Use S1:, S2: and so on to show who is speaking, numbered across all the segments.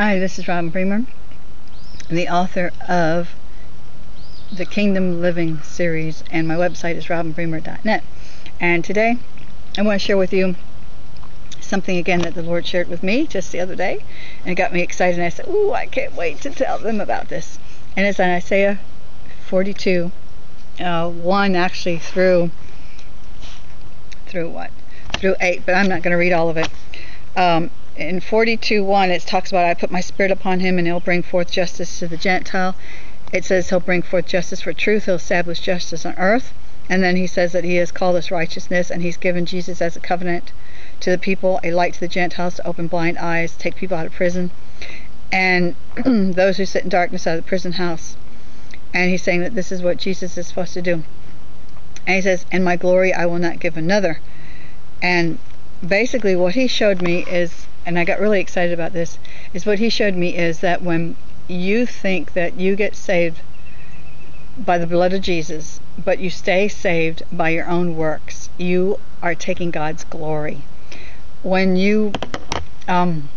S1: Hi, this is Robin Bremer, the author of the Kingdom Living series, and my website is robinbremer.net. And today I want to share with you something again that the Lord shared with me just the other day, and it got me excited. And I said, Ooh, I can't wait to tell them about this. And it's on Isaiah 42, uh, 1 actually through, through what? Through 8, but I'm not going to read all of it. Um, in 42:1 it talks about I put my spirit upon him and he'll bring forth justice to the Gentile. It says he'll bring forth justice for truth, he'll establish justice on earth. And then he says that he has called us righteousness and he's given Jesus as a covenant to the people, a light to the Gentiles to open blind eyes, take people out of prison, and those who sit in darkness out of the prison house. And he's saying that this is what Jesus is supposed to do. And he says, "In my glory I will not give another." And basically what he showed me is and I got really excited about this, is what he showed me is that when you think that you get saved by the blood of Jesus, but you stay saved by your own works, you are taking God's glory. When you um,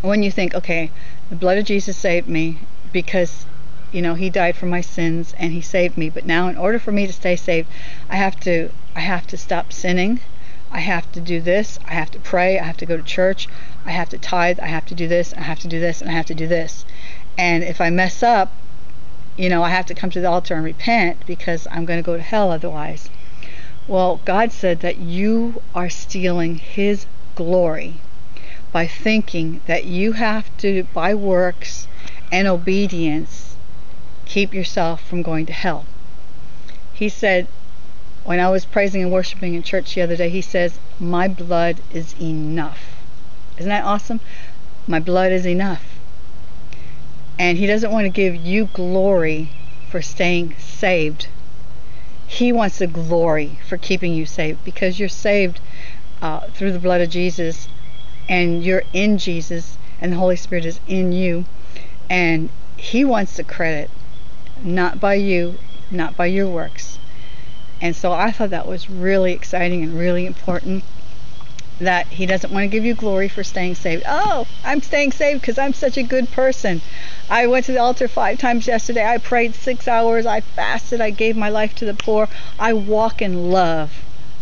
S1: when you think, okay, the blood of Jesus saved me because you know he died for my sins and he saved me, but now in order for me to stay saved, I have to I have to stop sinning I have to do this, I have to pray, I have to go to church, I have to tithe, I have to do this, I have to do this, and I have to do this. And if I mess up, you know, I have to come to the altar and repent because I'm going to go to hell otherwise. Well, God said that you are stealing His glory by thinking that you have to, by works and obedience, keep yourself from going to hell. He said, when I was praising and worshiping in church the other day, he says, My blood is enough. Isn't that awesome? My blood is enough. And he doesn't want to give you glory for staying saved. He wants the glory for keeping you saved because you're saved uh, through the blood of Jesus and you're in Jesus and the Holy Spirit is in you. And he wants the credit, not by you, not by your works and so I thought that was really exciting and really important that he doesn't want to give you glory for staying saved. Oh, I'm staying saved because I'm such a good person. I went to the altar five times yesterday. I prayed six hours. I fasted. I gave my life to the poor. I walk in love.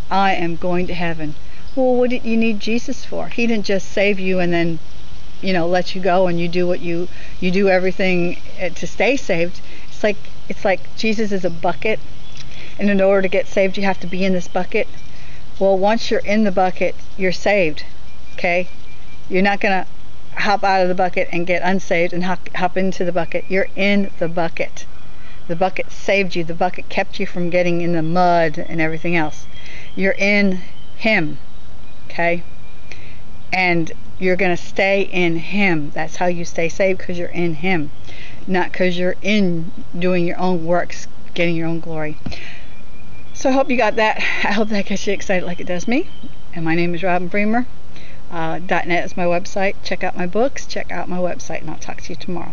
S1: I am going to heaven. Well, what did you need Jesus for? He didn't just save you and then, you know, let you go and you do what you you do everything eh, to stay saved. It's like it's like Jesus is a bucket and in order to get saved you have to be in this bucket. Well once you're in the bucket you're saved okay? You're not going to hop out of the bucket and get unsaved and hop, hop into the bucket. You're in the bucket. The bucket saved you. The bucket kept you from getting in the mud and everything else. You're in him okay? And you're going to stay in him. That's how you stay saved because you're in him not because you're in doing your own works getting your own glory so I hope you got that. I hope that gets you excited like it does me. And my name is Robin Bremer. Uh, .net is my website. Check out my books. Check out my website, and I'll talk to you tomorrow.